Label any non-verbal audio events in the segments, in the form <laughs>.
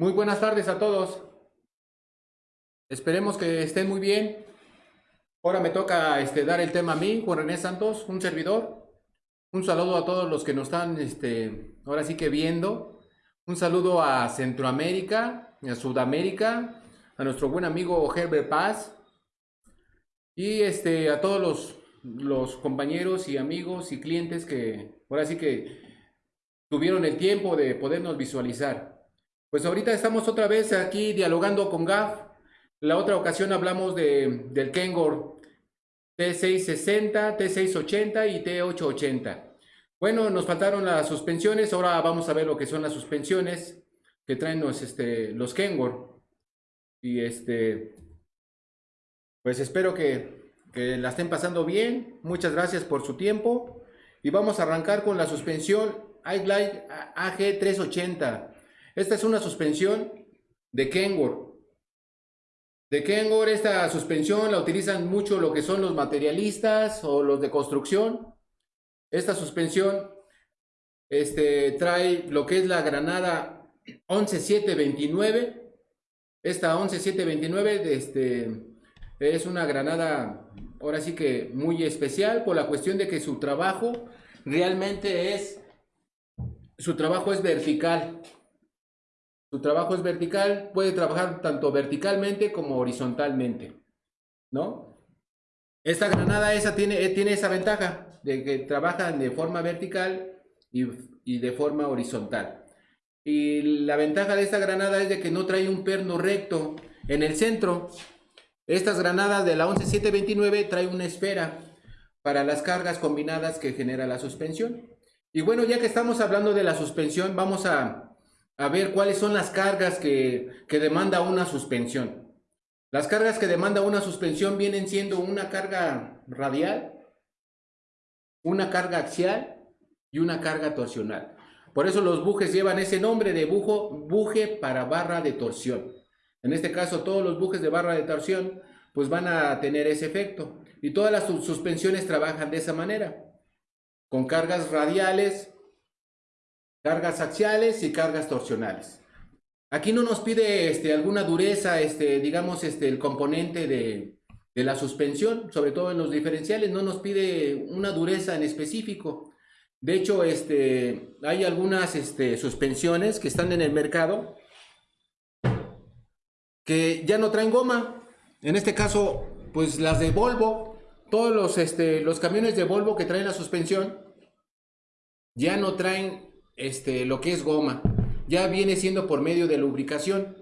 Muy buenas tardes a todos. Esperemos que estén muy bien. Ahora me toca este, dar el tema a mí, Juan René Santos, un servidor. Un saludo a todos los que nos están este, ahora sí que viendo. Un saludo a Centroamérica, a Sudamérica, a nuestro buen amigo Herbert Paz. Y este, a todos los, los compañeros y amigos y clientes que ahora sí que tuvieron el tiempo de podernos visualizar. Pues ahorita estamos otra vez aquí dialogando con GAF. La otra ocasión hablamos de, del Kengor T660, T680 y T880. Bueno, nos faltaron las suspensiones, ahora vamos a ver lo que son las suspensiones que traen los, este, los Kengor. Y este, pues espero que, que la estén pasando bien. Muchas gracias por su tiempo. Y vamos a arrancar con la suspensión iGlide AG380. Esta es una suspensión de Kengor. De Kengor esta suspensión la utilizan mucho lo que son los materialistas o los de construcción. Esta suspensión este, trae lo que es la granada 11729. Esta 11729 este, es una granada ahora sí que muy especial por la cuestión de que su trabajo realmente es su trabajo es vertical. Su trabajo es vertical, puede trabajar tanto verticalmente como horizontalmente, ¿no? Esta granada esa tiene, eh, tiene esa ventaja de que trabaja de forma vertical y, y de forma horizontal. Y la ventaja de esta granada es de que no trae un perno recto en el centro. Estas granadas de la 11729 trae una esfera para las cargas combinadas que genera la suspensión. Y bueno, ya que estamos hablando de la suspensión, vamos a, ver cuáles son las cargas que, demanda una suspensión. Las cargas que demanda una suspensión vienen siendo una carga radial, una carga axial y una carga torsional. Por eso los bujes llevan ese nombre de bujo, buje para barra de torsión. En este caso, todos los bujes de barra de torsión pues van a tener ese efecto. Y todas las suspensiones trabajan de esa manera con cargas radiales, cargas axiales y cargas torsionales. Aquí no nos pide este, alguna dureza, este, digamos, este, el componente de, la suspensión, sobre todo en los diferenciales, no nos pide una dureza en específico. De hecho, este, hay algunas este, suspensiones que están en el mercado que ya no traen goma. En este caso, pues las de Volvo, todos los, este, los camiones de Volvo que traen la suspensión ya no traen este, lo que es goma. Ya viene siendo por medio de lubricación.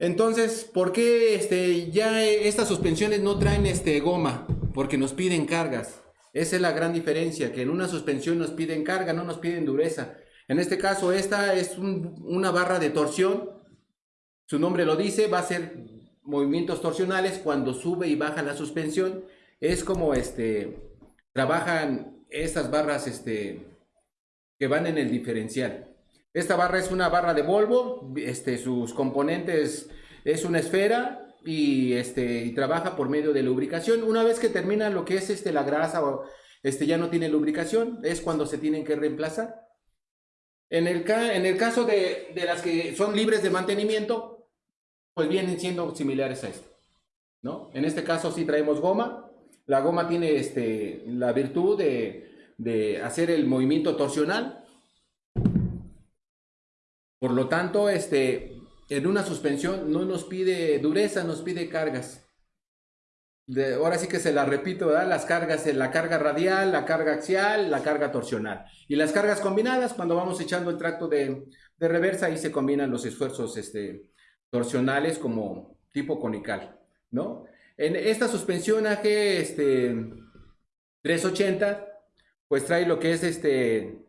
Entonces, ¿por qué este, ya estas suspensiones no traen este, goma? Porque nos piden cargas. Esa es la gran diferencia, que en una suspensión nos piden carga, no nos piden dureza. En este caso, esta es una barra de torsión. Su nombre lo dice, va a ser movimientos torsionales cuando sube y baja la suspensión. Es como este, trabajan estas barras este, que van en el diferencial. Esta barra es una barra de Volvo, este, sus componentes es una esfera y, este, y trabaja por medio de lubricación. Una vez que termina lo que es este, la grasa o este, ya no tiene lubricación, es cuando se tienen que reemplazar. En el, en el caso de, de las que son libres de mantenimiento, pues vienen siendo similares a esto. ¿no? En este caso sí traemos goma. La goma tiene este, la virtud de, hacer el movimiento torsional. Por lo tanto, este, en una suspensión no nos pide dureza, nos pide cargas. ahora sí que se la repito, las cargas, la carga radial, la carga axial, la carga torsional. Y las cargas combinadas, cuando vamos echando el tracto de, de reversa, ahí se combinan los esfuerzos este, torsionales como tipo conical, ¿no? En esta suspensión AG este, 380, pues trae lo que es este,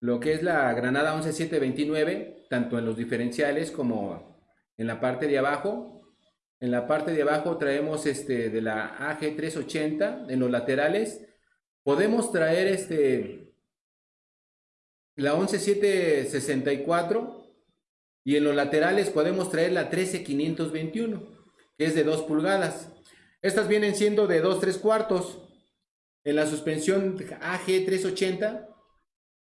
lo que es la granada 11729, tanto en los diferenciales como en la parte de abajo. En la parte de abajo traemos este de la AG380, en los laterales podemos traer este la 11764 y en los laterales podemos traer la 13521, que es de 2 pulgadas. Estas vienen siendo de 2 3 cuartos. En la suspensión AG380,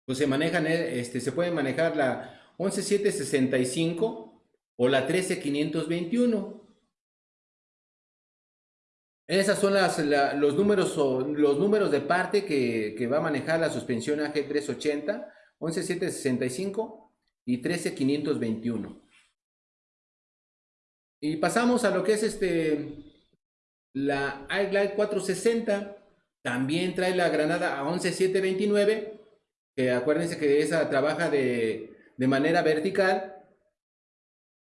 pues se manejan, este, se puede manejar la 11765 o la 13521. Esas son las, los, números, de parte que, que, va a manejar la suspensión AG380, 11765 y 13521. Y pasamos a lo que es este, la iGlide 460. También trae la granada a 11729, que acuérdense que esa trabaja de, de manera vertical.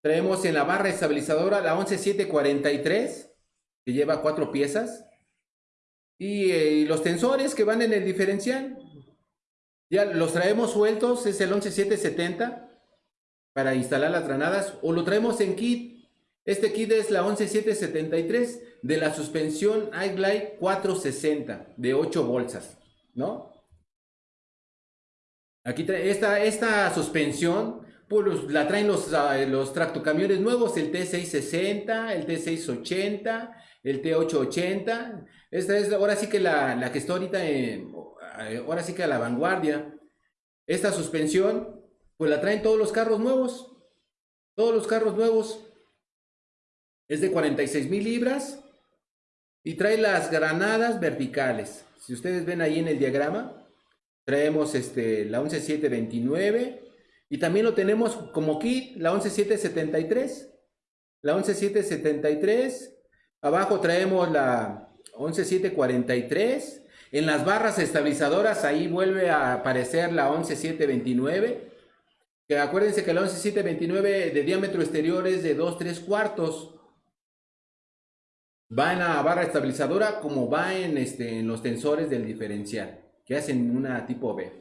Traemos en la barra estabilizadora la 11743, que lleva cuatro piezas. Y, eh, y, los tensores que van en el diferencial. Ya los traemos sueltos, es el 11770 para instalar las granadas. O lo traemos en kit este kit es la 11773 de la suspensión iGlide 460 de 8 bolsas, ¿no? Aquí trae esta, esta suspensión, pues la traen los, ah, los tractocamiones nuevos, el T660, el T680, el T880. Esta es ahora sí que la, la que está ahorita, en, ahora sí que a la vanguardia. Esta suspensión, pues la traen todos los carros nuevos. Todos los carros nuevos. Es de 46 mil libras y trae las granadas verticales. Si ustedes ven ahí en el diagrama, traemos este, la 11729 y también lo tenemos como kit, la 11773. La 11773, abajo traemos la 11743. En las barras estabilizadoras ahí vuelve a aparecer la 11729. Que acuérdense que la 11729 de diámetro exterior es de 2 3 cuartos va en la barra estabilizadora como va en, este, en los tensores del diferencial, que hacen una tipo B.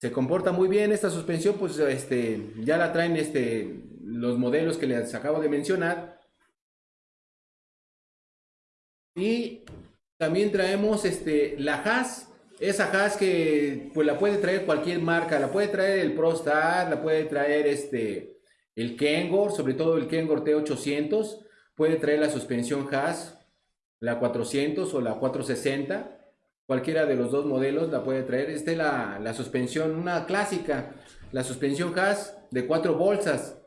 Se comporta muy bien esta suspensión, pues este, ya la traen este, los modelos que les acabo de mencionar. Y también traemos este, la Haas, esa Haas que pues la puede traer cualquier marca, la puede traer el ProStar, la puede traer este, el Kengor, sobre todo el Kengor T800, Puede traer la suspensión Haas, la 400 o la 460. Cualquiera de los dos modelos la puede traer. Esta es la, la suspensión, una clásica. La suspensión Haas de cuatro bolsas.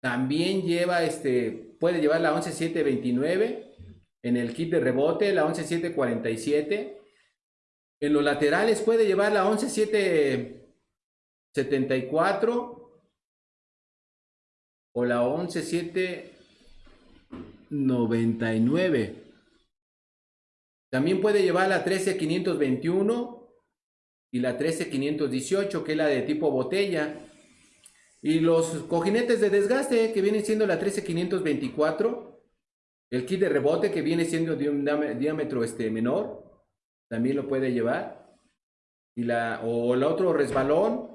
También lleva, este, puede llevar la 11729 en el kit de rebote, la 11747. En los laterales puede llevar la 11774 o la 117 99. También puede llevar la 13521 y la 13518, que es la de tipo botella. Y los cojinetes de desgaste, que vienen siendo la 13524. El kit de rebote, que viene siendo de un diámetro este, menor, también lo puede llevar. Y la, o el otro resbalón,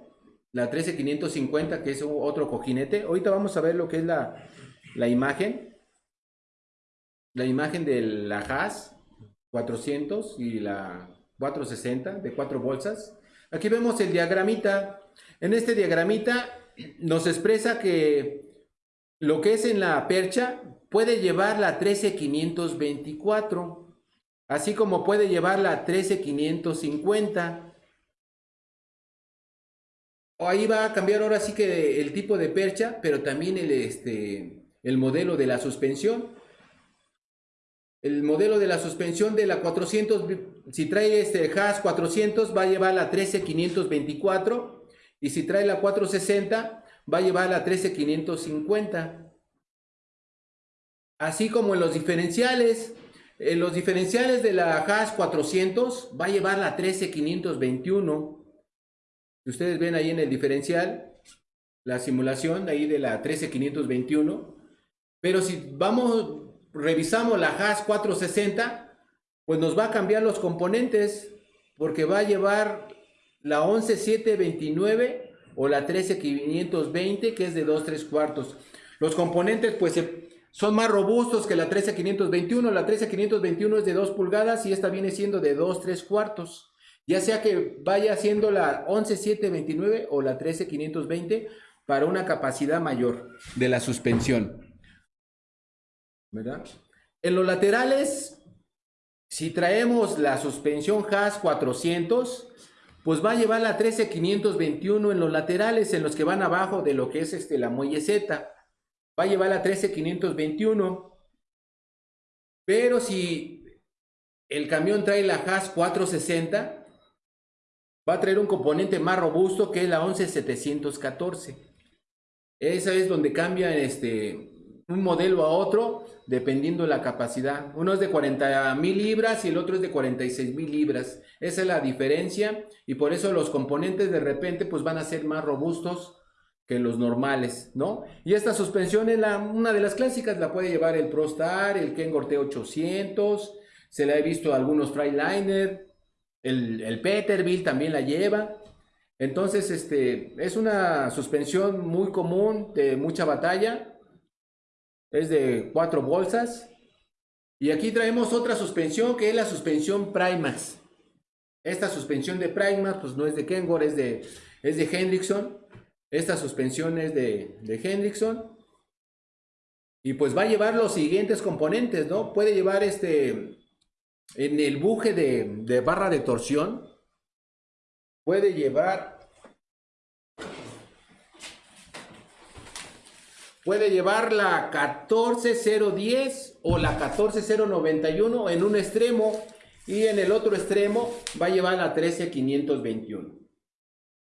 la 13550, que es otro cojinete. Ahorita vamos a ver lo que es la, la imagen la imagen de la Haas 400 y la 460 de cuatro bolsas. Aquí vemos el diagramita. En este diagramita nos expresa que lo que es en la percha puede llevar la 13524, así como puede llevar la 13550. Ahí va a cambiar ahora sí que el tipo de percha, pero también el, este, el modelo de la suspensión. El modelo de la suspensión de la 400, si trae este Haas 400 va a llevar la 13524 y si trae la 460 va a llevar la 13550. Así como en los diferenciales, en los diferenciales de la Haas 400 va a llevar la 13521. Si ustedes ven ahí en el diferencial, la simulación ahí de la 13521. Pero si vamos revisamos la Haas 460, pues nos va a cambiar los componentes porque va a llevar la 11729 o la 13520 que es de 2 3 cuartos. Los componentes pues son más robustos que la 13521, la 13521 es de 2 pulgadas y esta viene siendo de 2 3 cuartos. Ya sea que vaya siendo la 11729 o la 13520 para una capacidad mayor de la suspensión. ¿Verdad? En los laterales, si traemos la suspensión Haas 400, pues va a llevar la 13521 en los laterales, en los que van abajo de lo que es este, la muelle Z. Va a llevar la 13521. Pero si el camión trae la Haas 460, va a traer un componente más robusto que es la 11714. Esa es donde cambia este, un modelo a otro dependiendo la capacidad. Uno es de 40 mil libras y el otro es de 46 mil libras. Esa es la diferencia y por eso los componentes de repente pues van a ser más robustos que los normales, ¿no? Y esta suspensión es la, una de las clásicas, la puede llevar el ProStar, el Kengor T800, se la he visto a algunos Freiliner, el, el Peterbilt también la lleva. Entonces, este, es una suspensión muy común, de mucha batalla, es de cuatro bolsas. Y aquí traemos otra suspensión que es la suspensión Primax. Esta suspensión de Primax pues no es de Kengor, es de, es de Hendrickson. Esta suspensión es de, de Hendrickson. Y pues va a llevar los siguientes componentes, ¿no? Puede llevar este, en el buje de, de barra de torsión, puede llevar Puede llevar la 14010 o la 14091 en un extremo y en el otro extremo va a llevar la 13521.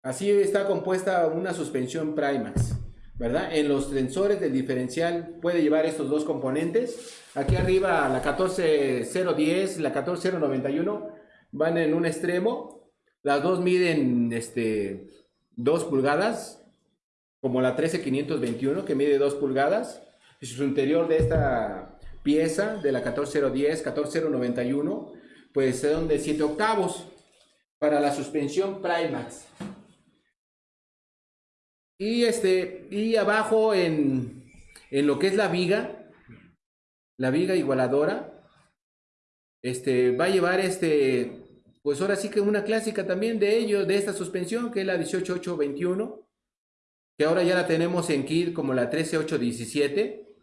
Así está compuesta una suspensión Primax, ¿verdad? En los sensores del diferencial puede llevar estos dos componentes. Aquí arriba la 14010, la 14091 van en un extremo. Las dos miden este, 2 pulgadas como la 13521 que mide 2 pulgadas. Y su interior de esta pieza de la 14010, 14091, pues son de 7 octavos para la suspensión Primax. Y, este, y abajo en, en lo que es la viga, la viga igualadora, este, va a llevar este, pues ahora sí que una clásica también de ellos, de esta suspensión, que es la 18821 que ahora ya la tenemos en kit como la 13817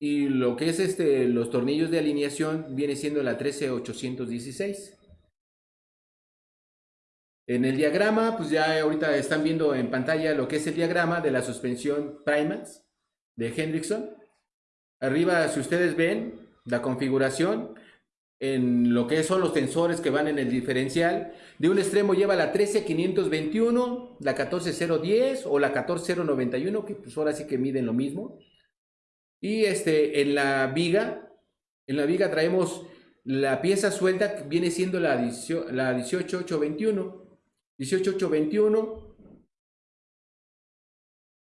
y lo que es este los tornillos de alineación viene siendo la 13816. En el diagrama, pues ya ahorita están viendo en pantalla lo que es el diagrama de la suspensión Primax de Hendrickson. Arriba, si ustedes ven la configuración, en lo que son los tensores que van en el diferencial. De un extremo lleva la 13521, la 14010 o la 14091, que pues ahora sí que miden lo mismo. Y este, en la viga, en la viga traemos la pieza suelta que viene siendo la, la 18821. 18821.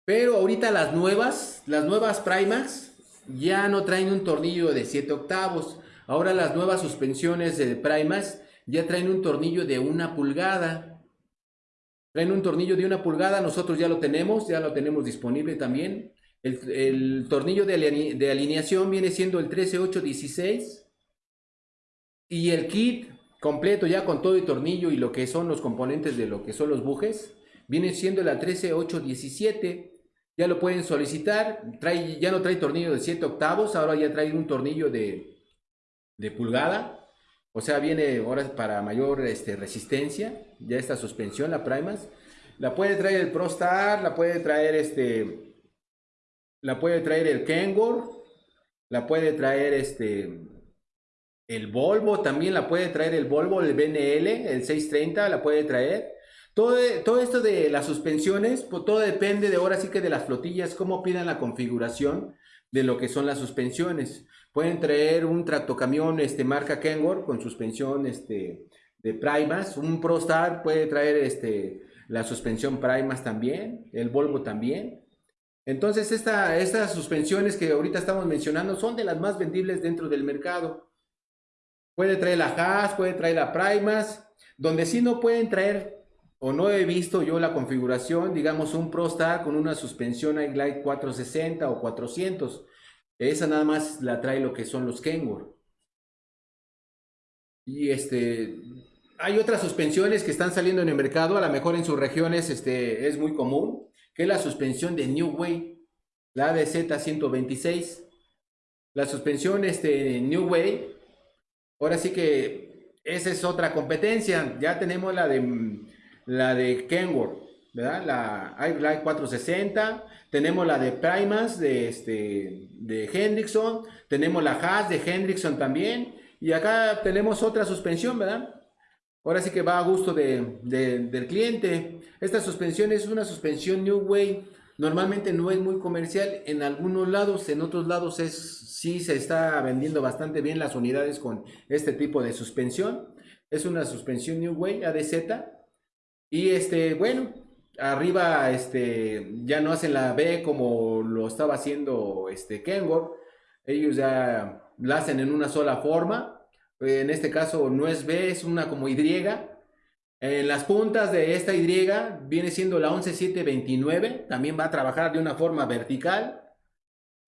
Pero ahorita las nuevas, las nuevas Primax, ya no traen un tornillo de 7 octavos Ahora las nuevas suspensiones de Primas ya traen un tornillo de una pulgada. Traen un tornillo de una pulgada, nosotros ya lo tenemos, ya lo tenemos disponible también. El, tornillo de, alineación viene siendo el 13816 y el kit completo ya con todo el tornillo y lo que son los componentes de lo que son los bujes viene siendo la 13817 ya lo pueden solicitar trae, ya no trae tornillo de 7 octavos ahora ya trae un tornillo de de pulgada. O sea, viene ahora para mayor este, resistencia. Ya esta suspensión, la Primas. La puede traer el ProStar, la puede traer este. La puede traer el Kengor. La puede traer este. El Volvo también la puede traer el Volvo, el BNL, el 630 la puede traer. Todo, todo esto de las suspensiones, pues todo depende de ahora sí que de las flotillas, cómo pidan la configuración de lo que son las suspensiones. Pueden traer un tractocamión este, marca Kengor con suspensión este, de Primas. Un ProStar puede traer este, la suspensión Primas también. El Volvo también. Entonces esta, estas suspensiones que ahorita estamos mencionando son de las más vendibles dentro del mercado. Puede traer la Haas, puede traer la Primas. Donde sí no pueden traer o no he visto yo la configuración, digamos un ProStar con una suspensión iGlide 460 o 400 esa nada más la trae lo que son los Kenworth. Y este, hay otras suspensiones que están saliendo en el mercado, a lo mejor en sus regiones este, es muy común, que es la suspensión de New Way, la ADZ 126. La suspensión este, New Way, ahora sí que esa es otra competencia. Ya tenemos la de la de Kenworth, ¿verdad? La Airline 460, tenemos la de Primas de, este, de Hendrickson, tenemos la Haas de Hendrickson también, y acá tenemos otra suspensión, ¿verdad? Ahora sí que va a gusto de, del cliente. Esta suspensión es una suspensión New Way. Normalmente no es muy comercial en algunos lados, en otros lados es, sí se está vendiendo bastante bien las unidades con este tipo de suspensión. Es una suspensión New Way ADZ. Y este, bueno, arriba este, ya no hacen la B como lo estaba haciendo este Kenworth. Ellos ya la hacen en una sola forma en este caso no es B, es una como Y. En las puntas de esta Y viene siendo la 11729, también va a trabajar de una forma vertical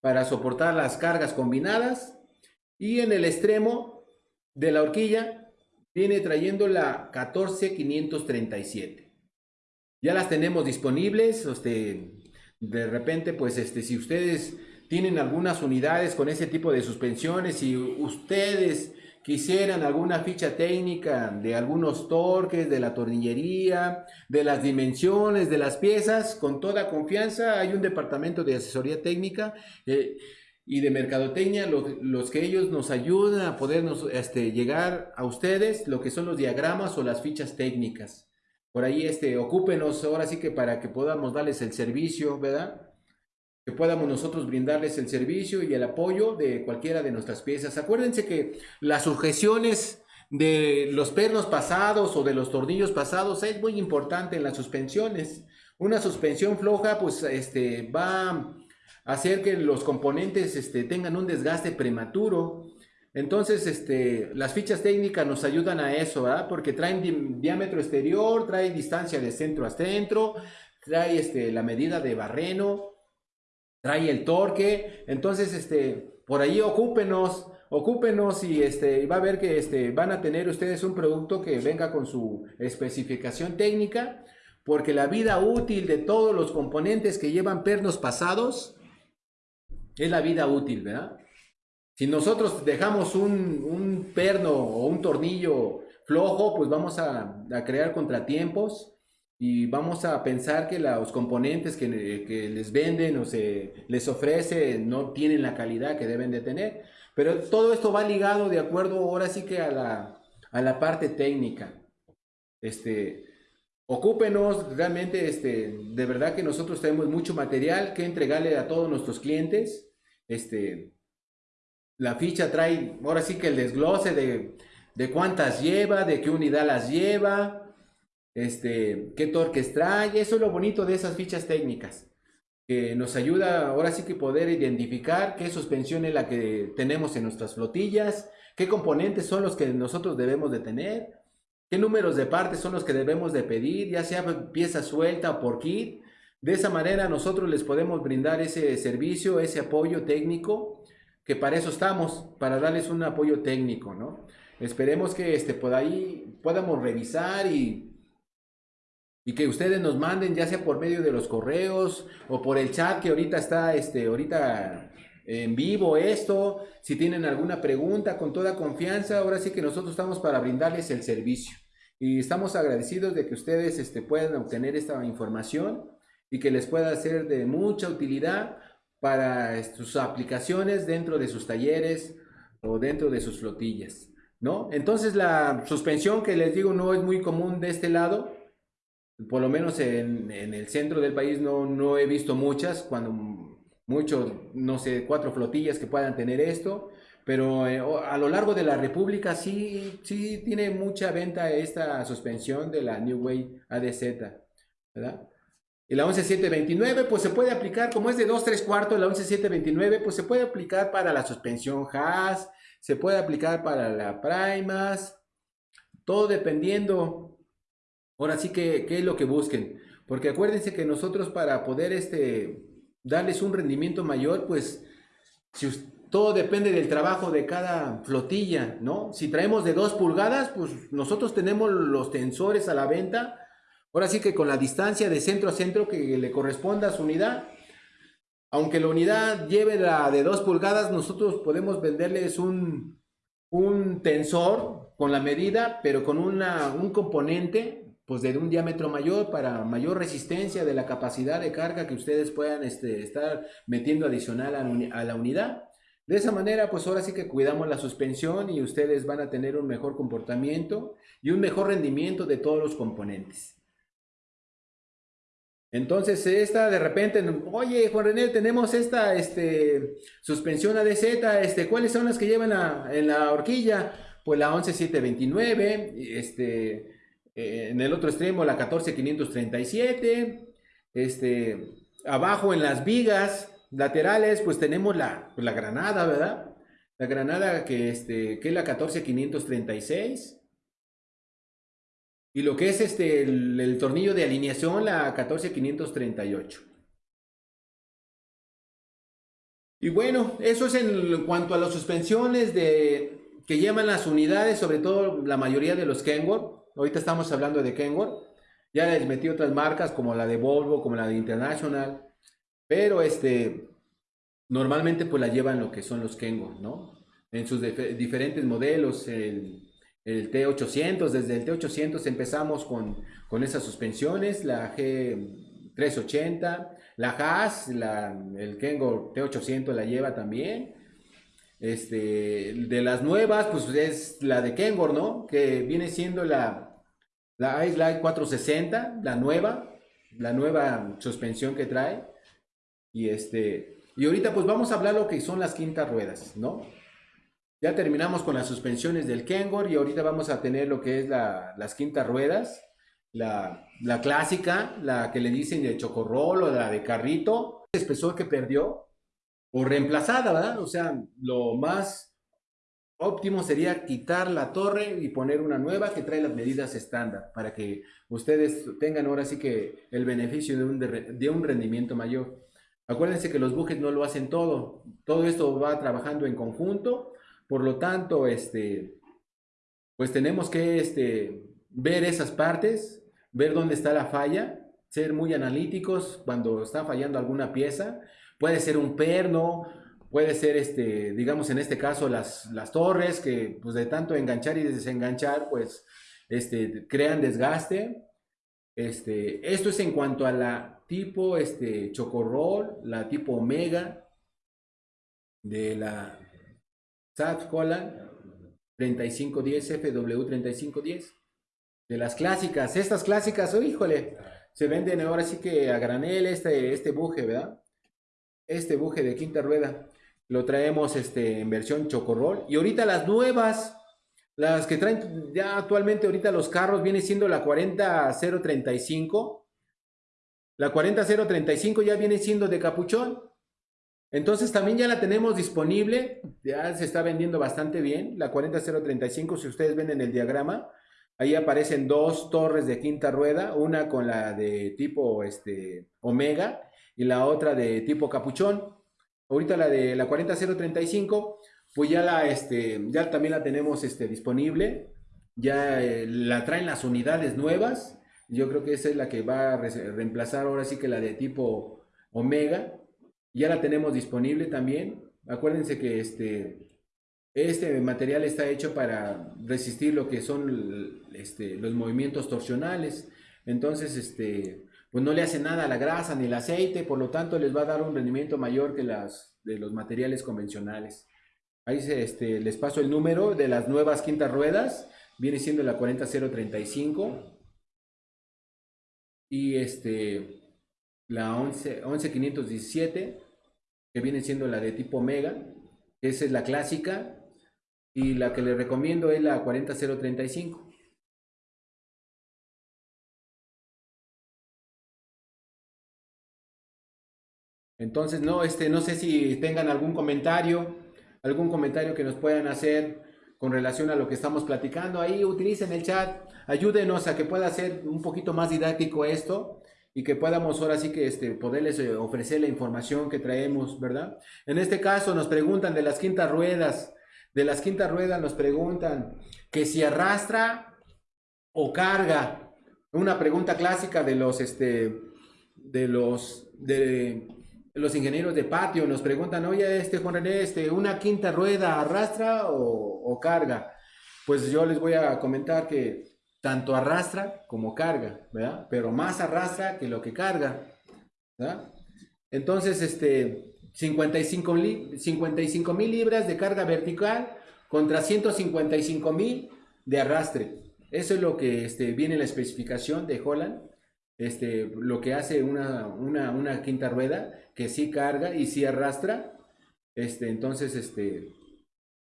para soportar las cargas combinadas. Y en el extremo de la horquilla viene trayendo la 14537. Ya las tenemos disponibles, este, de repente pues este, si ustedes tienen algunas unidades con ese tipo de suspensiones y ustedes quisieran alguna ficha técnica de algunos torques, de la tornillería, de las dimensiones, de las piezas, con toda confianza hay un departamento de asesoría técnica eh, y de mercadotecnia, los, que ellos nos ayudan a podernos este, llegar a ustedes, lo que son los diagramas o las fichas técnicas. Por ahí, este, ocúpenos ahora sí que para que podamos darles el servicio, ¿verdad? que podamos nosotros brindarles el servicio y el apoyo de cualquiera de nuestras piezas. Acuérdense que las sujeciones de los pernos pasados o de los tornillos pasados es muy importante en las suspensiones. Una suspensión floja pues este, va a hacer que los componentes este, tengan un desgaste prematuro. Entonces, este, las fichas técnicas nos ayudan a eso, ¿verdad? Porque traen diámetro exterior, trae distancia de centro a centro, trae este, la medida de barreno, trae el torque. Entonces, este, por ahí ocúpenos, ocúpenos y este, va a ver que este, van a tener ustedes un producto que venga con su especificación técnica, porque la vida útil de todos los componentes que llevan pernos pasados es la vida útil, ¿verdad? Si nosotros dejamos un, perno o un tornillo flojo, pues vamos a, a crear contratiempos y vamos a pensar que los componentes que, les venden o se les ofrece no tienen la calidad que deben de tener. Pero todo esto va ligado de acuerdo ahora sí que a la, a la parte técnica. Este, ocúpenos realmente, este, de verdad que nosotros tenemos mucho material que entregarle a todos nuestros clientes. Este, la ficha trae ahora sí que el desglose de, de cuántas lleva, de qué unidad las lleva, este, qué torques trae, eso es lo bonito de esas fichas técnicas, que nos ayuda ahora sí que poder identificar qué suspensión es la que tenemos en nuestras flotillas, qué componentes son los que nosotros debemos de tener, qué números de partes son los que debemos de pedir, ya sea pieza suelta o por kit. De esa manera nosotros les podemos brindar ese servicio, ese apoyo técnico, que para eso estamos, para darles un apoyo técnico, ¿no? Esperemos que este, por ahí podamos revisar y y que ustedes nos manden ya sea por medio de los correos o por el chat que ahorita está este ahorita en vivo esto, si tienen alguna pregunta con toda confianza, ahora sí que nosotros estamos para brindarles el servicio. Y estamos agradecidos de que ustedes este, puedan obtener esta información y que les pueda ser de mucha utilidad para sus aplicaciones dentro de sus talleres o dentro de sus flotillas, ¿no? Entonces la suspensión que les digo no es muy común de este lado, por lo menos en, el centro del país no, no, he visto muchas, cuando muchos, no sé, cuatro flotillas que puedan tener esto, pero eh, a lo largo de la República sí, sí tiene mucha venta esta suspensión de la New Way ADZ, ¿verdad? Y la 11729 pues se puede aplicar, como es de 2 3 cuartos, la 11729 pues se puede aplicar para la suspensión Haas, se puede aplicar para la Primas, todo dependiendo Ahora sí que, ¿qué es lo que busquen? Porque acuérdense que nosotros para poder este, darles un rendimiento mayor, pues todo depende del trabajo de cada flotilla, ¿no? Si traemos de 2 pulgadas, pues nosotros tenemos los tensores a la venta. Ahora sí que con la distancia de centro a centro que le corresponda a su unidad, aunque la unidad lleve la de 2 pulgadas, nosotros podemos venderles un, un tensor con la medida, pero con una, un componente pues de un diámetro mayor para mayor resistencia de la capacidad de carga que ustedes puedan este, estar metiendo adicional a, la unidad. De esa manera, pues ahora sí que cuidamos la suspensión y ustedes van a tener un mejor comportamiento y un mejor rendimiento de todos los componentes. Entonces, esta de repente, oye, Juan René, tenemos esta este, suspensión ADZ, este, ¿cuáles son las que llevan en la horquilla? Pues la 11729, este, eh, en el otro extremo la 14537, este, abajo en las vigas laterales, pues tenemos la, la granada, ¿verdad? La granada que, este, que es la 14536. Y lo que es este, el, tornillo de alineación, la 14538. Y bueno, eso es en cuanto a las suspensiones de, que llevan las unidades, sobre todo la mayoría de los Kenworth. Ahorita estamos hablando de Kenworth. Ya les metí otras marcas como la de Volvo, como la de International. Pero este, normalmente pues la llevan lo que son los Kenworth, ¿no? En sus diferentes modelos, el el T800, desde el T800 empezamos con, con esas suspensiones, la G380, la Haas, la, el Kengo T800 la lleva también. Este, de las nuevas, pues es la de Kengor, ¿no? Que viene siendo la, la Ice Light 460, la nueva, la nueva suspensión que trae. Y este, y ahorita pues vamos a hablar lo que son las quintas ruedas, ¿no? Ya terminamos con las suspensiones del Kengor y ahorita vamos a tener lo que es las quintas ruedas, la, clásica, la que le dicen de chocorrol o la de carrito, espesor que perdió o reemplazada, ¿verdad? O sea, lo más óptimo sería quitar la torre y poner una nueva que trae las medidas estándar para que ustedes tengan ahora sí que el beneficio de un, de un rendimiento mayor. Acuérdense que los bujes no lo hacen todo, todo esto va trabajando en conjunto por lo tanto, este, pues tenemos que este, ver esas partes, ver dónde está la falla, ser muy analíticos cuando está fallando alguna pieza. Puede ser un perno, puede ser, este, digamos en este caso, las, las torres que pues de tanto enganchar y desenganchar, pues este, crean desgaste. Este, esto es en cuanto a la tipo este, chocorrol, la tipo omega de la SAT Cola 3510 FW3510. De las clásicas, estas clásicas, oh, híjole, se venden ahora sí que a granel este, este buje, ¿verdad? Este buje de quinta rueda. Lo traemos este, en versión chocorrol. Y ahorita las nuevas, las que traen ya actualmente ahorita los carros, viene siendo la 40035. La 40035 ya viene siendo de capuchón. Entonces también ya la tenemos disponible, ya se está vendiendo bastante bien, la 40035, si ustedes ven en el diagrama, ahí aparecen dos torres de quinta rueda, una con la de tipo este, omega y la otra de tipo capuchón. Ahorita la de la 40035, pues ya, la, este, ya también la tenemos este, disponible, ya eh, la traen las unidades nuevas, yo creo que esa es la que va a reemplazar ahora sí que la de tipo omega, ya la tenemos disponible también. Acuérdense que este, este material está hecho para resistir lo que son este, los movimientos torsionales. Entonces, este, pues no le hace nada a la grasa ni el aceite, por lo tanto les va a dar un rendimiento mayor que las de los materiales convencionales. Ahí se, este, les paso el número de las nuevas quintas ruedas, viene siendo la 40035 y este, la 11, 11517 que viene siendo la de tipo Omega. Esa es la clásica. Y la que le recomiendo es la 40035. Entonces, no, este, no sé si tengan algún comentario, algún comentario que nos puedan hacer con relación a lo que estamos platicando. Ahí utilicen el chat, ayúdenos a que pueda ser un poquito más didáctico esto y que podamos ahora sí que este, poderles eh, ofrecer la información que traemos, ¿verdad? En este caso nos preguntan de las quintas ruedas, de las quintas ruedas nos preguntan que si arrastra o carga. Una pregunta clásica de los, este, de los, de los ingenieros de patio nos preguntan, oye, este Juan René, este, una quinta rueda arrastra o, o carga. Pues yo les voy a comentar que tanto arrastra como carga, ¿verdad? Pero más arrastra que lo que carga, ¿verdad? Entonces, este, 55 mil libras de carga vertical contra 155 mil de arrastre. Eso es lo que este, viene en la especificación de Holland. Este, lo que hace una, una, quinta rueda que sí carga y sí arrastra. Este, entonces, este,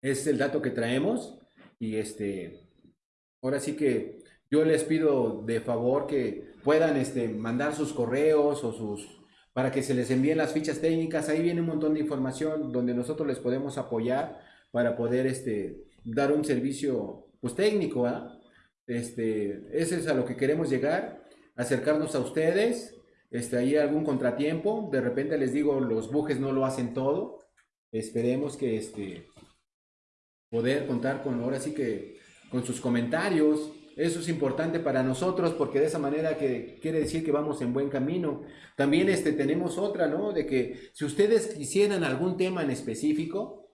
es el dato que traemos. Y este, ahora sí que yo les pido de favor que puedan este, mandar sus correos o sus para que se les envíen las fichas técnicas. Ahí viene un montón de información donde nosotros les podemos apoyar para poder este, dar un servicio pues, técnico. ¿ah? Este, ese es a lo que queremos llegar, acercarnos a ustedes. Este, hay algún contratiempo, de repente les digo, los bujes no lo hacen todo. Esperemos que este, poder contar con, ahora sí que, con sus comentarios, eso es importante para nosotros porque de esa manera que quiere decir que vamos en buen camino. También este, tenemos otra, ¿no? De que si ustedes quisieran algún tema en específico,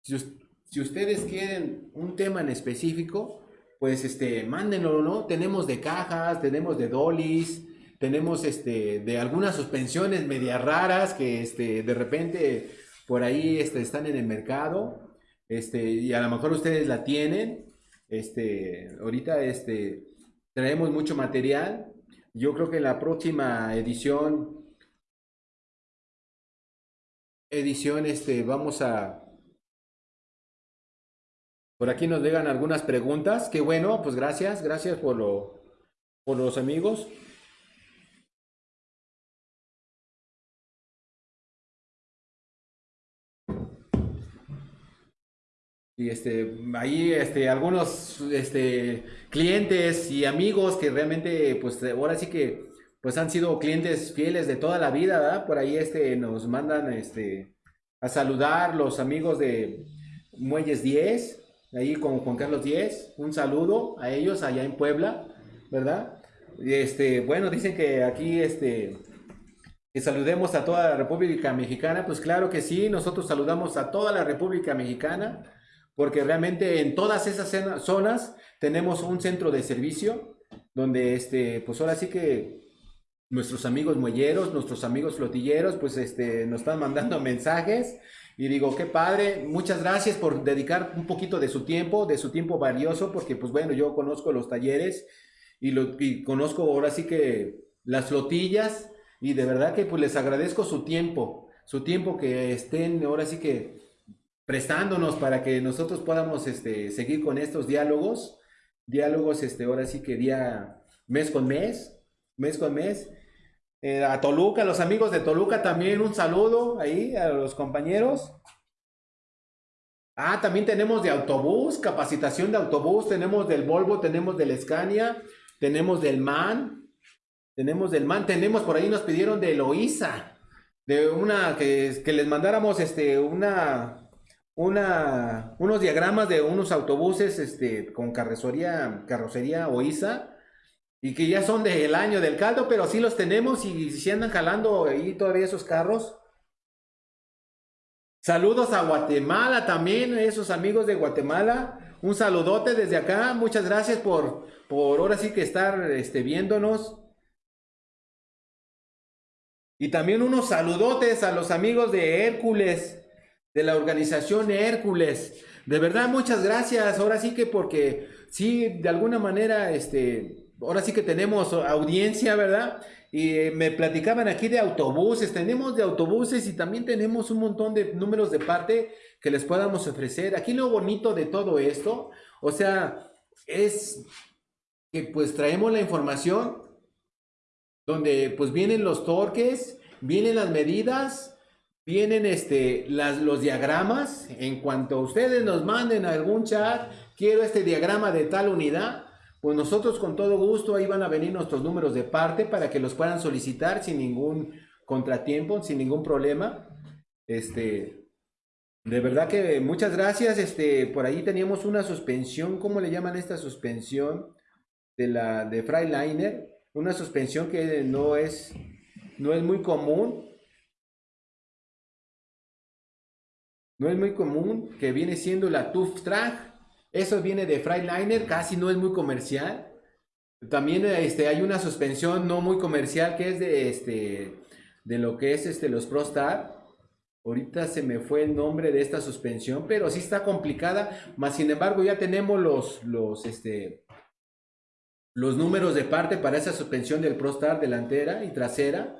si, ustedes quieren un tema en específico, pues este, mándenlo, ¿no? Tenemos de cajas, tenemos de dolis, tenemos este, de algunas suspensiones medias raras que este, de repente por ahí este, están en el mercado este, y a lo mejor ustedes la tienen este, ahorita este, traemos mucho material. Yo creo que en la próxima edición, edición, este, vamos a... Por aquí nos llegan algunas preguntas. Qué bueno, pues gracias, gracias por, lo, por los amigos. Y este, ahí este, algunos este, clientes y amigos que realmente, pues ahora sí que pues han sido clientes fieles de toda la vida. Por ahí este, nos mandan este, a saludar los amigos de Muelles 10, ahí con Juan Carlos 10, un saludo a ellos allá en Puebla, ¿verdad? Este, bueno, dicen que aquí este, que saludemos a toda la República Mexicana, pues claro que sí, nosotros saludamos a toda la República Mexicana porque realmente en todas esas zonas tenemos un centro de servicio donde, este, pues ahora sí que nuestros amigos muelleros, nuestros amigos flotilleros, pues este, nos están mandando <laughs> mensajes y digo, qué padre, muchas gracias por dedicar un poquito de su tiempo, de su tiempo valioso, porque pues bueno, yo conozco los talleres y, lo, y conozco ahora sí que las flotillas y de verdad que pues les agradezco su tiempo, su tiempo que estén ahora sí que prestándonos para que nosotros podamos este, seguir con estos diálogos, diálogos, este, ahora sí que día, mes con mes, mes con mes. Eh, a Toluca, los amigos de Toluca también un saludo ahí a los compañeros. Ah, también tenemos de autobús, capacitación de autobús, tenemos del Volvo, tenemos del Scania, tenemos del MAN, tenemos del MAN, tenemos por ahí nos pidieron de Loiza, de una que, que les mandáramos este una una, unos diagramas de unos autobuses este, con carrocería, carrocería OISA y que ya son del año del caldo, pero sí los tenemos y si andan jalando ahí todavía esos carros. Saludos a Guatemala también, esos amigos de Guatemala. Un saludote desde acá. Muchas gracias por, por ahora sí que estar este, viéndonos. Y también unos saludotes a los amigos de Hércules de la organización Hércules. De verdad, muchas gracias. Ahora sí que porque sí, de alguna manera, este, ahora sí que tenemos audiencia, ¿verdad? Y eh, me platicaban aquí de autobuses, tenemos de autobuses y también tenemos un montón de números de parte que les podamos ofrecer. Aquí lo bonito de todo esto, o sea, es que pues traemos la información donde pues vienen los torques, vienen las medidas, vienen este, las, los diagramas. En cuanto ustedes nos manden algún chat, quiero este diagrama de tal unidad, pues nosotros con todo gusto ahí van a venir nuestros números de parte para que los puedan solicitar sin ningún contratiempo, sin ningún problema. Este, de verdad que muchas gracias. Este, por ahí teníamos una suspensión, ¿cómo le llaman esta suspensión? De la de Freiliner, una suspensión que no es, no es muy común, no es muy común, que viene siendo la Tuff Track. Eso viene de Freightliner, casi no es muy comercial. También este, hay una suspensión no muy comercial que es de, este, de lo que es este, los ProStar. Ahorita se me fue el nombre de esta suspensión, pero sí está complicada. Más sin embargo, ya tenemos los, los, este, los números de parte para esa suspensión del ProStar delantera y trasera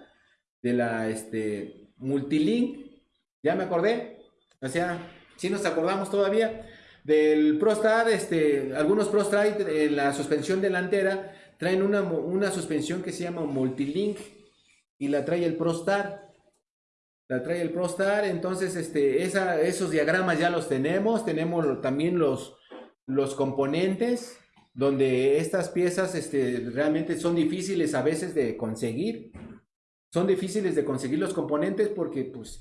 de la este, Multilink. Ya me acordé. O sea, si nos acordamos todavía del ProStar, este, algunos ProStar en la suspensión delantera traen una, una suspensión que se llama Multilink y la trae el ProStar la trae el ProStar, entonces este, esos diagramas ya los tenemos, tenemos también los, los componentes, donde estas piezas este, realmente son difíciles a veces de conseguir, son difíciles de conseguir los componentes porque pues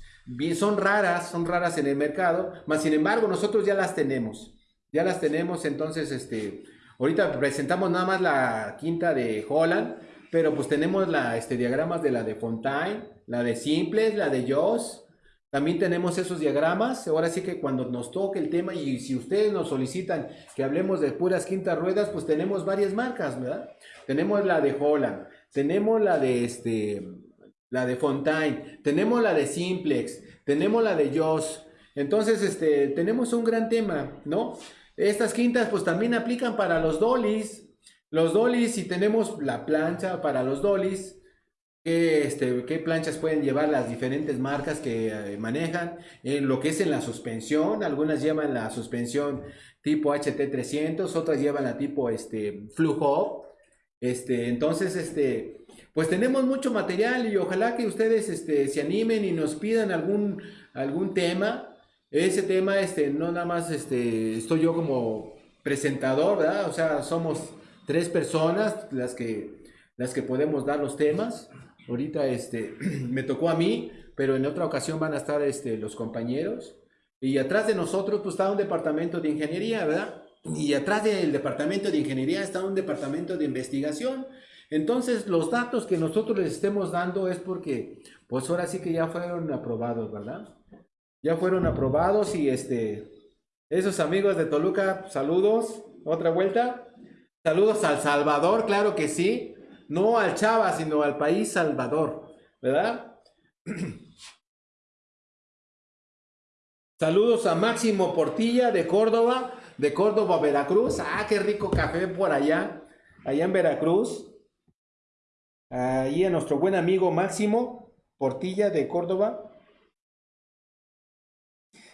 son raras, son raras en el mercado, mas sin embargo nosotros ya las tenemos, ya las tenemos, entonces este, ahorita presentamos nada más la quinta de Holland, pero pues tenemos la, este, diagramas de la de Fontaine, la de Simples, la de Joss. También tenemos esos diagramas. Ahora sí que cuando nos toque el tema y si ustedes nos solicitan que hablemos de puras quintas ruedas, pues tenemos varias marcas, ¿verdad? Tenemos la de Holland, tenemos la de este, la de Fontaine, tenemos la de Simplex, tenemos la de Joss. Entonces, este, tenemos un gran tema, ¿no? Estas quintas pues también aplican para los dollies, los dollies, si tenemos la plancha para los dollies, ¿qué, este, qué planchas pueden llevar las diferentes marcas que eh, manejan? En lo que es en la suspensión, algunas llevan la suspensión tipo HT300, otras llevan la tipo este, Flujo. Este, entonces, este, pues tenemos mucho material y ojalá que ustedes este, se animen y nos pidan algún, algún tema. Ese tema, este, no nada más este, estoy yo como presentador, ¿verdad? O sea, somos tres personas las que, las que podemos dar los temas. Ahorita este, <clears throat> me tocó a mí, pero en otra ocasión van a estar este, los compañeros. Y atrás de nosotros pues está un departamento de ingeniería, ¿verdad? Y atrás del departamento de ingeniería está un departamento de investigación. Entonces los datos que nosotros les estemos dando es porque pues ahora sí que ya fueron aprobados, ¿verdad? Ya fueron aprobados y este, esos amigos de Toluca, saludos, otra vuelta. Saludos al Salvador, claro que sí. No al Chava, sino al país Salvador, ¿verdad? <clears throat> Saludos a Máximo Portilla de Córdoba, de Córdoba, Veracruz. Ah, qué rico café por allá, allá en Veracruz. Ahí a nuestro buen amigo Máximo Portilla de Córdoba.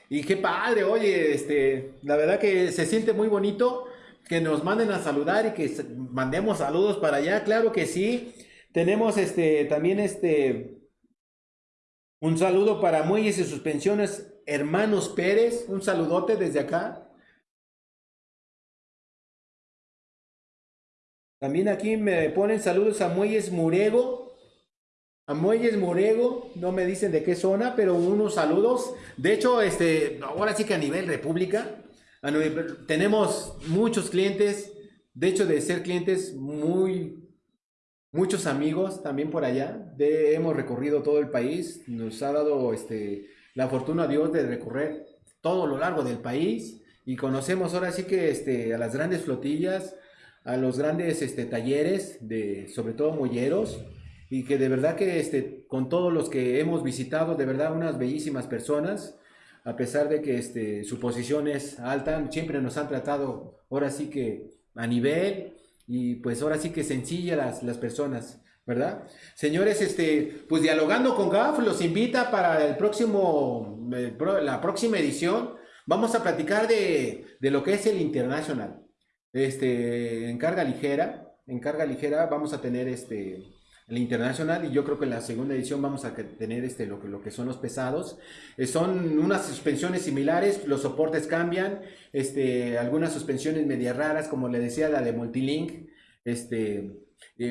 Y qué padre, oye, este, la verdad que se siente muy bonito que nos manden a saludar y que mandemos saludos para allá, claro que sí. Tenemos este también este un saludo para Muelles y Suspensiones Hermanos Pérez, un saludote desde acá. También aquí me ponen saludos a Muelles Murego. A Muelles Murego, no me dicen de qué zona, pero unos saludos. De hecho, este, ahora sí que a nivel república, tenemos muchos clientes, de hecho de ser clientes muy, muchos amigos también por allá. De, hemos recorrido todo el país, nos ha dado este, la fortuna Dios de recorrer todo lo largo del país y conocemos ahora sí que este, a las grandes flotillas, a los grandes este, talleres, de, sobre todo molleros, y que de verdad que este, con todos los que hemos visitado, de verdad unas bellísimas personas, a pesar de que este, su posición es alta, siempre nos han tratado ahora sí que a nivel y pues ahora sí que sencilla las, las personas, ¿verdad? Señores, este, pues dialogando con GAF los invita para el próximo, eh, la próxima edición. Vamos a platicar de, de lo que es el International. Este, en carga ligera, en carga ligera vamos a tener este, el internacional y yo creo que en la segunda edición vamos a tener este, lo, que, lo que son los pesados. Eh, son unas suspensiones similares, los soportes cambian, este, algunas suspensiones medias raras, como le decía, la de Multilink, este,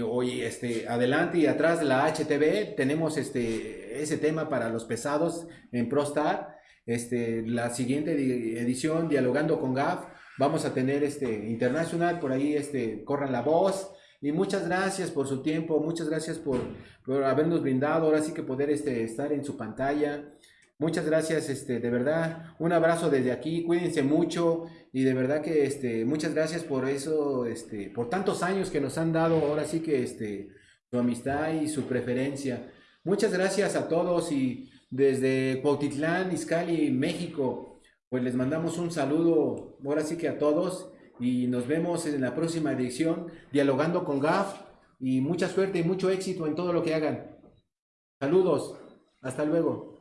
hoy este, adelante y atrás de la HTV tenemos este, ese tema para los pesados en ProStar. Este, la siguiente edición, dialogando con GAF, vamos a tener este internacional, por ahí este, corran la voz, y muchas gracias por su tiempo, muchas gracias por, por habernos brindado, ahora sí que poder este, estar en su pantalla. Muchas gracias, este, de verdad, un abrazo desde aquí, cuídense mucho y de verdad que este, muchas gracias por eso, este, por tantos años que nos han dado, ahora sí que este, su amistad y su preferencia. Muchas gracias a todos y desde Cuautitlán, Izcali, México, pues les mandamos un saludo, ahora sí que a todos y nos vemos en la próxima edición dialogando con GAF y mucha suerte y mucho éxito en todo lo que hagan. Saludos, hasta luego.